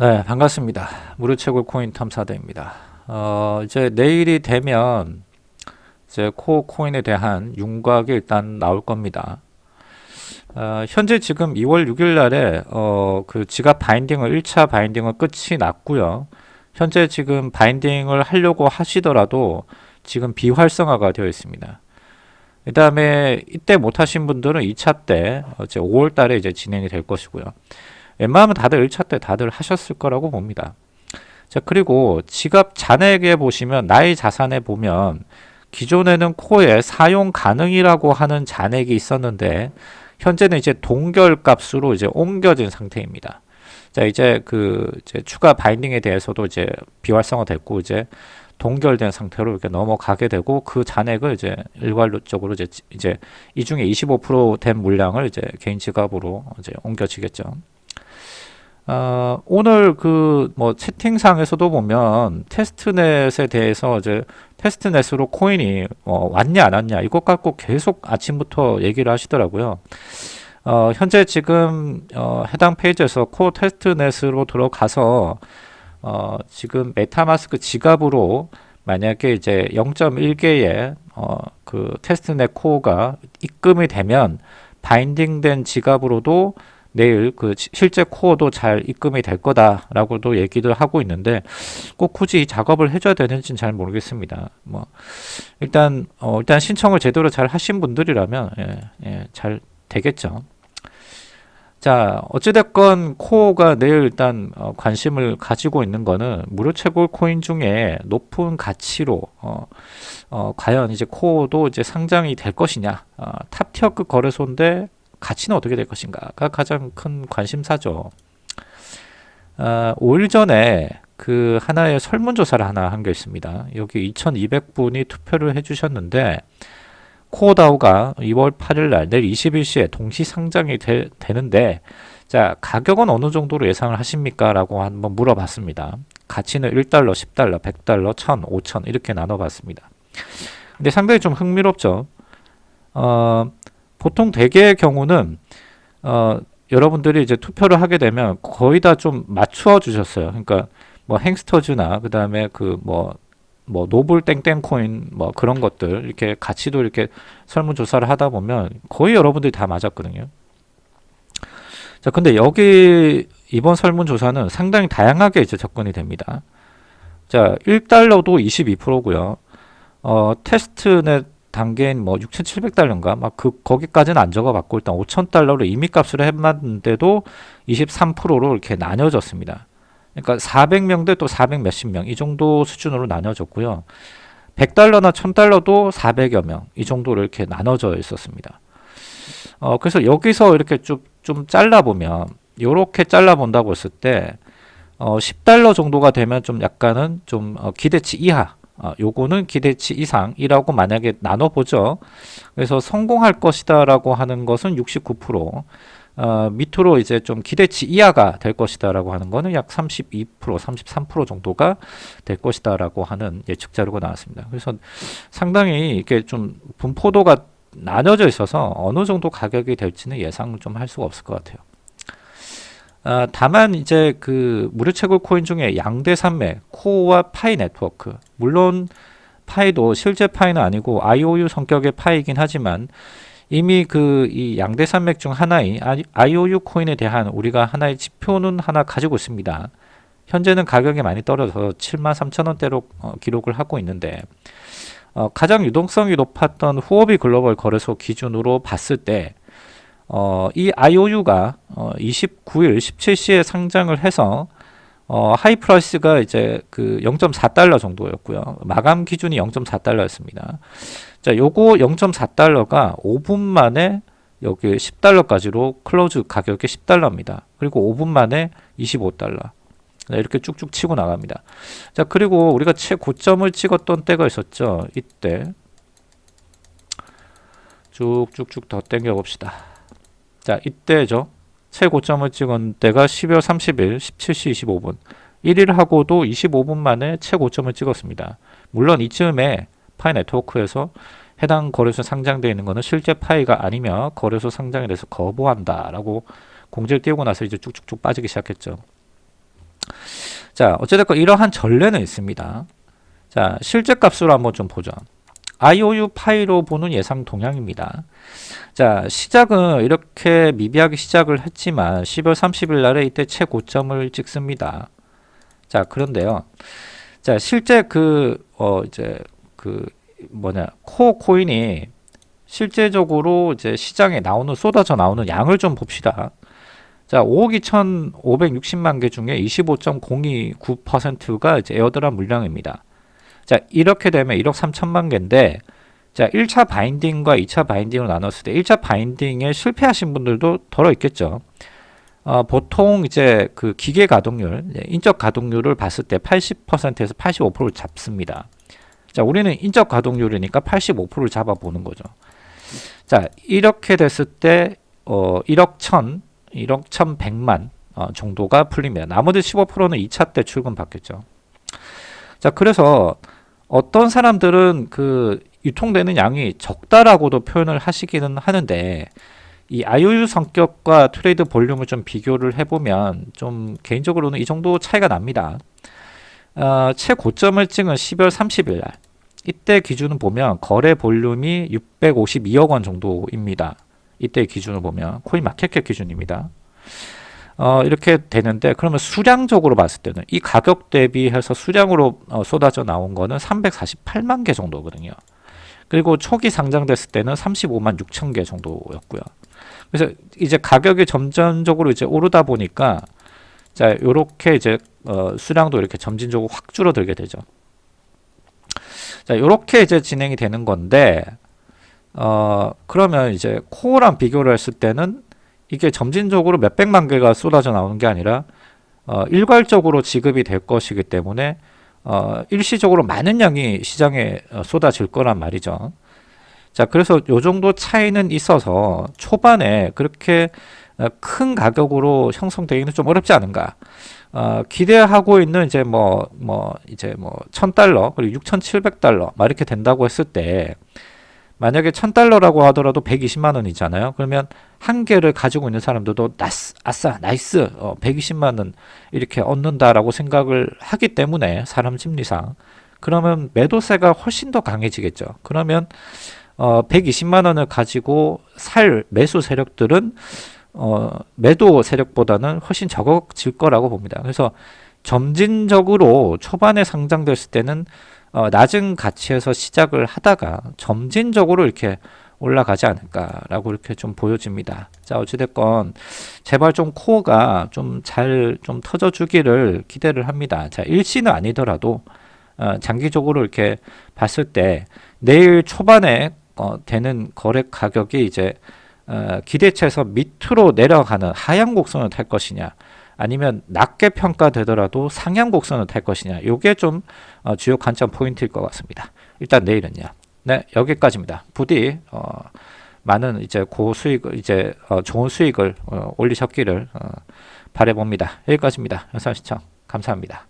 네, 반갑습니다. 무료채굴 코인 탐사대입니다. 어, 이제 내일이 되면 이제 코어 코인에 대한 윤곽이 일단 나올 겁니다. 어, 현재 지금 2월 6일 날에 어, 그 지갑 바인딩을 1차 바인딩은 끝이 났고요. 현재 지금 바인딩을 하려고 하시더라도 지금 비활성화가 되어 있습니다. 그 다음에 이때 못하신 분들은 2차 때 이제 5월 달에 이제 진행이 될 것이고요. 웬만하면 다들 1차 때 다들 하셨을 거라고 봅니다. 자, 그리고 지갑 잔액에 보시면 나의 자산에 보면 기존에는 코에 사용 가능이라고 하는 잔액이 있었는데 현재는 이제 동결 값으로 이제 옮겨진 상태입니다. 자, 이제 그 이제 추가 바인딩에 대해서도 이제 비활성화 됐고 이제 동결된 상태로 이렇게 넘어가게 되고 그 잔액을 이제 일괄적으로 이제 이제 이 중에 25%된 물량을 이제 개인 지갑으로 이제 옮겨지겠죠. 어, 오늘 그 뭐 채팅상에서도 보면 testnet에 대해서 이제 testnet으로 코인이 어, 왔냐 안 왔냐 이것 갖고 계속 아침부터 얘기를 하시더라고요. 어, 현재 지금 어, 해당 페이지에서 코 testnet으로 들어가서 어, 지금 MetaMask 지갑으로 만약에 이제 0.1개의 어, 그 테스트넷 코어가 입금이 되면 바인딩된 지갑으로도 내일 그 실제 코어도 잘 입금이 될 거다라고도 얘기를 하고 있는데 꼭 굳이 이 작업을 해줘야 되는지는 잘 모르겠습니다. 뭐 일단 어 일단 신청을 제대로 잘 하신 분들이라면 예, 예, 잘 되겠죠. 자 어찌됐건 코어가 내일 일단 어, 관심을 가지고 있는 거는 무료 채굴 코인 중에 높은 가치로 어, 어, 과연 이제 코어도 이제 상장이 될 것이냐 어, 탑티어급 거래소인데 가치는 어떻게 될 것인가가 가장 큰 관심사죠. 어, 5일 전에 그 하나의 설문조사를 하나 한 게 있습니다. 여기 2200분이 투표를 해주셨는데 코어다우가 2월 8일 날 내일 21시에 동시 상장이 되, 되는데 자 가격은 어느 정도로 예상을 하십니까? 라고 한번 물어봤습니다. 가치는 1달러, 10달러, 100달러, 1000, 5000 이렇게 나눠봤습니다. 근데 상당히 좀 흥미롭죠. 어, 보통 대개의 경우는 어, 여러분들이 이제 투표를 하게 되면 거의 다 좀 맞추어 주셨어요. 그러니까 뭐 행스터즈나 그 다음에 그뭐뭐 노블 땡땡 코인 뭐 그런 것들 이렇게 가치도 이렇게 설문 조사를 하다 보면 거의 여러분들이 다 맞았거든요. 자, 근데 여기 이번 설문 조사는 상당히 다양하게 이제 접근이 됩니다. 자, 1달러도 22%고요. 어, 테스트넷 단계인 뭐 6,700달러인가 막 그 거기까지는 안 적어봤고 일단 5,000달러로 임의값으로 해봤는데도 23%로 이렇게 나뉘어졌습니다. 그러니까 400명 대 또 400 몇십 명 이 정도 수준으로 나눠졌고요. 100달러나 1000달러도 400여 명 이 정도로 이렇게 나눠져 있었습니다. 어, 그래서 여기서 이렇게 좀, 좀 잘라보면 이렇게 잘라본다고 했을 때 어, 10달러 정도가 되면 좀 약간은 좀 어, 기대치 이하 어, 요거는 기대치 이상이라고 만약에 나눠보죠. 그래서 성공할 것이다 라고 하는 것은 69%, 어, 밑으로 이제 좀 기대치 이하가 될 것이다 라고 하는 거는 약 32%, 33% 정도가 될 것이다 라고 하는 예측 자료가 나왔습니다. 그래서 상당히 이게 좀 분포도가 나눠져 있어서 어느 정도 가격이 될지는 예상을 좀 할 수가 없을 것 같아요. 아, 다만 이제 그 무료 채굴 코인 중에 양대 산맥 Core와 Pi Network 물론 Pi도 실제 Pi는 아니고 IOU 성격의 Pi긴 하지만 이미 그 이 양대 산맥 중 하나인 IOU 코인에 대한 우리가 하나의 지표는 하나 가지고 있습니다. 현재는 가격이 많이 떨어져서 7만 3천 원대로 어, 기록을 하고 있는데 어, 가장 유동성이 높았던 Huobi Global 거래소 기준으로 봤을 때 어, 이 IOU가 어, 29일 17시에 상장을 해서 어, high price가 이제 그 0.4달러 정도였고요. 마감 기준이 0.4달러였습니다. 자, 요거 0.4달러가 5분 만에 여기 10달러까지로 close 가격이 10달러입니다. 그리고 5분 만에 25달러. 이렇게 쭉쭉 치고 나갑니다. 자, 그리고 우리가 최고점을 찍었던 때가 있었죠. 이때. 쭉쭉쭉 더 땡겨 봅시다. 자, 이때죠. 최고점을 찍은 때가 12월 30일 17시 25분. 1일 하고도 25분 만에 최고점을 찍었습니다. 물론 이쯤에 파이 네트워크에서 해당 거래소 상장되어 있는 것은 실제 파이가 아니며 거래소 상장에 대해서 거부한다 라고 공지를 띄우고 나서 이제 쭉쭉쭉 빠지기 시작했죠. 자, 어찌됐건 이러한 전례는 있습니다. 자, 실제 값으로 한번 좀 보죠. IOU 파이로 보는 예상 동향입니다. 자, 시작은 이렇게 미비하게 시작을 했지만 10월 30일 날에 이때 최고점을 찍습니다. 자, 그런데요. 자, 실제 그, 어, 이제, 그, 뭐냐, 코어 코인이 실제적으로 이제 시장에 나오는, 쏟아져 나오는 양을 좀 봅시다. 자, 5억 2,560만 개 중에 25.029%가 이제 에어드랍 물량입니다. 자, 이렇게 되면 1억 3천만 개인데, 자, 1차 바인딩과 2차 바인딩을 나눴을 때 1차 바인딩에 실패하신 분들도 덜어 있겠죠. 어, 보통 이제 그 기계 가동률, 인적 가동률을 봤을 때 80%에서 85%를 잡습니다. 자, 우리는 인적 가동률이니까 85%를 잡아보는 거죠. 자, 이렇게 됐을 때, 어, 1억 1000, 1억 1100만 어, 정도가 풀립니다. 나머지 15%는 2차 때 출금 받겠죠. 자, 그래서 어떤 사람들은 그 유통되는 양이 적다라고도 표현을 하시기는 하는데 이 IOU 성격과 트레이드 볼륨을 좀 비교를 해보면 좀 개인적으로는 이 정도 차이가 납니다. 어, 최고점을 찍은 12월 30일 날 이때 기준을 보면 거래 볼륨이 652억 원 정도입니다. 이때 기준을 보면 코인 마켓캡 기준입니다. 어, 이렇게 되는데 그러면 수량적으로 봤을 때는 이 가격 대비해서 수량으로 어, 쏟아져 나온 거는 348만 개 정도거든요. 그리고 초기 상장됐을 때는 35만 6천 개 정도였고요. 그래서 이제 가격이 점점적으로 이제 오르다 보니까 자 요렇게 이제 어, 수량도 이렇게 점진적으로 확 줄어들게 되죠. 자 요렇게 이제 진행이 되는 건데 어 그러면 이제 코어랑 비교를 했을 때는 이게 점진적으로 몇백만 개가 쏟아져 나오는 게 아니라 어, 일괄적으로 지급이 될 것이기 때문에 어, 일시적으로 많은 양이 시장에 어, 쏟아질 거란 말이죠. 자, 그래서 요 정도 차이는 있어서 초반에 그렇게 어, 큰 가격으로 형성되기는 좀 어렵지 않은가. 어, 기대하고 있는 이제 뭐, 뭐, 이제 뭐, 1000달러, 그리고 6700달러, 막 이렇게 된다고 했을 때, 만약에 1000달러라고 하더라도 120만 원이잖아요. 그러면 한 개를 가지고 있는 사람들도 나스, 아싸, nice, 어, 120만 원 이렇게 얻는다라고 생각을 하기 때문에 사람 심리상 그러면 매도세가 훨씬 더 강해지겠죠. 그러면 어, 120만 원을 가지고 살 매수 세력들은 어, 매도 세력보다는 훨씬 적어질 거라고 봅니다. 그래서 점진적으로 초반에 상장됐을 때는 어, 낮은 가치에서 시작을 하다가 점진적으로 이렇게 올라가지 않을까라고 이렇게 좀 보여집니다. 자, 어찌됐건 제발 좀 코어가 좀 잘좀 좀 터져주기를 기대를 합니다. 자, 일시는 아니더라도 어, 장기적으로 이렇게 봤을 때 내일 초반에 어, 되는 거래 가격이 이제 어, 기대치에서 밑으로 내려가는 하향 곡선을 탈 것이냐 아니면 낮게 평가되더라도 상향 곡선을 탈 것이냐 요게 좀 어, 주요 관점 포인트일 것 같습니다. 일단 내일은요. 네 여기까지입니다. 부디 어, 많은 이제 고 수익을 이제 어, 좋은 수익을 어, 올리셨기를 어, 바래봅니다. 여기까지입니다. 영상 시청 감사합니다.